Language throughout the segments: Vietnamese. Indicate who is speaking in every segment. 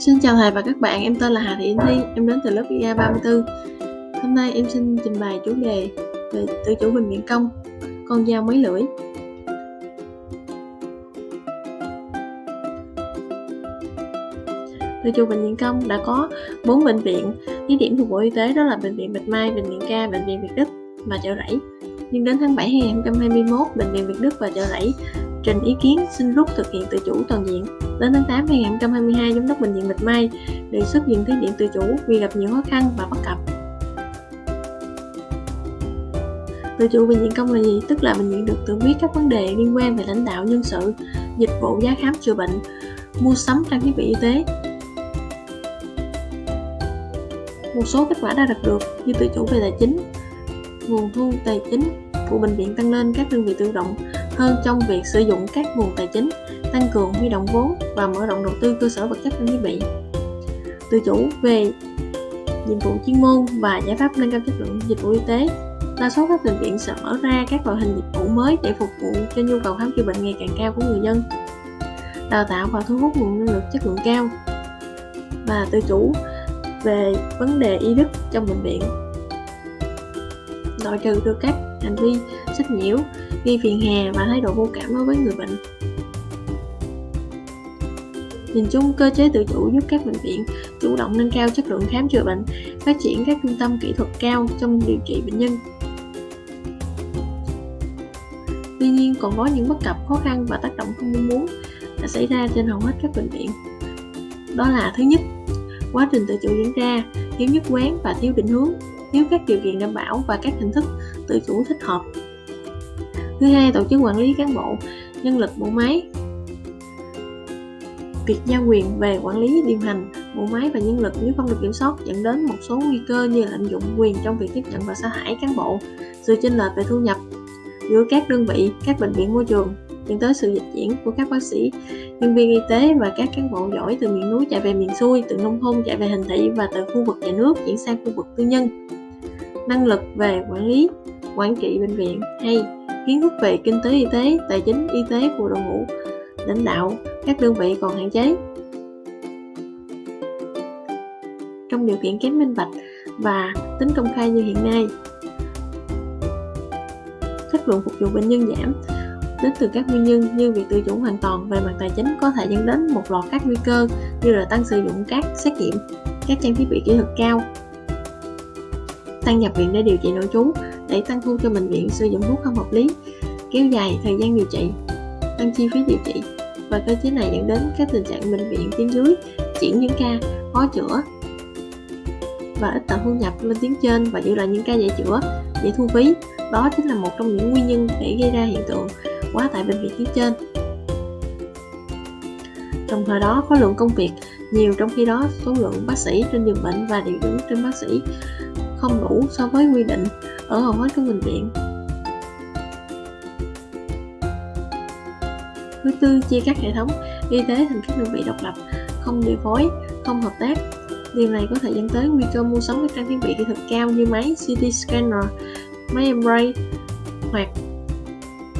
Speaker 1: Xin chào thầy và các bạn, em tên là Hà Thị Yến Thi, em đến từ lớp IA 34. Hôm nay em xin trình bày chủ đề về tự chủ bình viện công, con dao mấy lưỡi. Tự chủ bệnh viện công đã có 4 bệnh viện thí điểm thuộc Bộ Y tế đó là Bệnh viện Bạch Mai, Bệnh viện Ca, Bệnh viện Việt Đức và Chợ Rẫy. Nhưng đến tháng 7 2021, Bệnh viện Việt Đức và Chợ Rẫy trình ý kiến xin rút thực hiện tự chủ toàn diện. Đến tháng 8 2022, Giám đốc Bệnh viện Bạch Mai đề xuất diện thí điểm tự chủ vì gặp nhiều khó khăn và bất cập. Tự chủ bệnh viện công là gì? Tức là bệnh viện được tự quyết các vấn đề liên quan về lãnh đạo nhân sự, dịch vụ giá khám chữa bệnh, mua sắm trang thiết bị y tế. Một số kết quả đã đạt được như tự chủ về tài chính, nguồn thu tài chính của bệnh viện tăng lên các đơn vị tự động hơn trong việc sử dụng các nguồn tài chính, tăng cường huy động vốn và mở rộng đầu tư cơ sở vật chất trang thiết bị. Tự chủ về nhiệm vụ chuyên môn và giải pháp nâng cao chất lượng dịch vụ y tế. Đa số các bệnh viện sẽ mở ra các loại hình dịch vụ mới để phục vụ cho nhu cầu khám chữa bệnh ngày càng cao của người dân. Đào tạo và thu hút nguồn nhân lực chất lượng cao và tự chủ về vấn đề y đức trong bệnh viện loại trừ được các hành vi sách nhiễu gây phiền hà và thái độ vô cảm đối với người bệnh Nhìn chung, cơ chế tự chủ giúp các bệnh viện chủ động nâng cao chất lượng khám chữa bệnh, phát triển các trung tâm kỹ thuật cao trong điều trị bệnh nhân. Tuy nhiên, còn có những bất cập, khó khăn và tác động không mong muốn đã xảy ra trên hầu hết các bệnh viện. Đó là thứ nhất, quá trình tự chủ diễn ra thiếu nhất quán và thiếu định hướng, nếu các điều kiện đảm bảo và các hình thức tự chủ thích hợp. Thứ hai, tổ chức quản lý cán bộ, nhân lực, bộ máy. Việc giao quyền về quản lý, điều hành, bộ máy và nhân lực nếu không được kiểm soát dẫn đến một số nguy cơ như lạm dụng quyền trong việc tiếp nhận và sa thải cán bộ, sự chênh lệch về thu nhập giữa các đơn vị, các bệnh viện, môi trường, dẫn tới sự dịch chuyển của các bác sĩ, nhân viên y tế và các cán bộ giỏi từ miền núi chạy về miền xuôi, từ nông thôn chạy về thành thị và từ khu vực nhà nước chuyển sang khu vực tư nhân năng lực về quản lý quản trị bệnh viện hay kiến thức về kinh tế y tế, tài chính y tế của đội ngũ lãnh đạo các đơn vị còn hạn chế. Trong điều kiện kém minh bạch và tính công khai như hiện nay, chất lượng phục vụ bệnh nhân giảm đến từ các nguyên nhân như việc tự chủ hoàn toàn về mặt tài chính có thể dẫn đến một loạt các nguy cơ như là tăng sử dụng các xét nghiệm, các trang thiết bị kỹ thuật cao, tăng nhập viện để điều trị nội trú, để tăng thu cho bệnh viện sử dụng thuốc không hợp lý, kéo dài thời gian điều trị, tăng chi phí điều trị. Và cơ chế này dẫn đến các tình trạng bệnh viện tuyến dưới chuyển những ca khó chữa và ít tạo thu nhập lên tuyến trên và giữ lại những ca dễ chữa, dễ thu phí. Đó chính là một trong những nguyên nhân để gây ra hiện tượng quá tải bệnh viện tuyến trên. Đồng thời đó, khối lượng công việc, nhiều trong khi đó số lượng bác sĩ trên giường bệnh và điều dưỡng trên bác sĩ không đủ so với quy định ở hầu hết các bệnh viện. Thứ tư, chia các hệ thống y tế thành các đơn vị độc lập, không điều phối, không hợp tác. Điều này có thể dẫn tới nguy cơ mua sắm các trang thiết bị kỹ thuật cao như máy CT scanner, máy MRI hoặc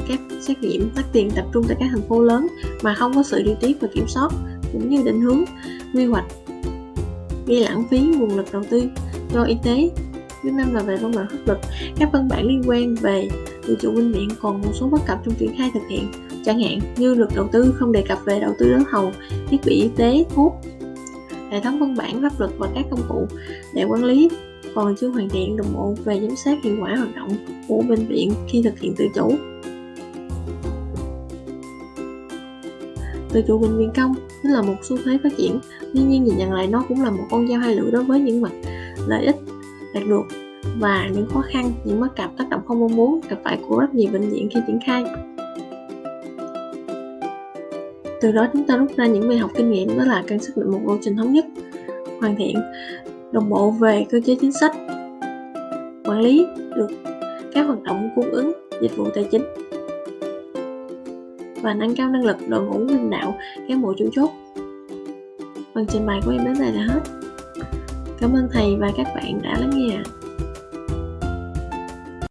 Speaker 1: các xét nghiệm tắt tiền tập trung tại các thành phố lớn mà không có sự điều tiết và kiểm soát cũng như định hướng quy hoạch gây lãng phí nguồn lực đầu tư cho y tế thứ năm là về văn bản pháp luật, các văn bản liên quan về tự chủ bệnh viện còn một số bất cập trong triển khai thực hiện. Chẳng hạn như luật đầu tư không đề cập về đầu tư đấu thầu thiết bị y tế, thuốc, hệ thống văn bản pháp luật và các công cụ để quản lý. Còn chưa hoàn thiện đồng bộ về giám sát hiệu quả hoạt động của bệnh viện khi thực hiện tự chủ. Tự chủ bệnh viện công chính là một xu thế phát triển, tuy nhiên nhìn nhận lại nó cũng là một con dao hai lưỡi đối với những mặt lợi ích đạt được và những khó khăn, những bất cập tác động không mong muốn gặp phải của rất nhiều bệnh viện khi triển khai. Từ đó chúng ta rút ra những bài học kinh nghiệm đó là cần xác định một lộ trình thống nhất, hoàn thiện, đồng bộ về cơ chế chính sách, quản lý được các hoạt động cung ứng dịch vụ tài chính và nâng cao năng lực đội ngũ lãnh đạo cán bộ chủ chốt. Phần trình bày của em đến đây là hết. Cảm ơn thầy và các bạn đã lắng nghe.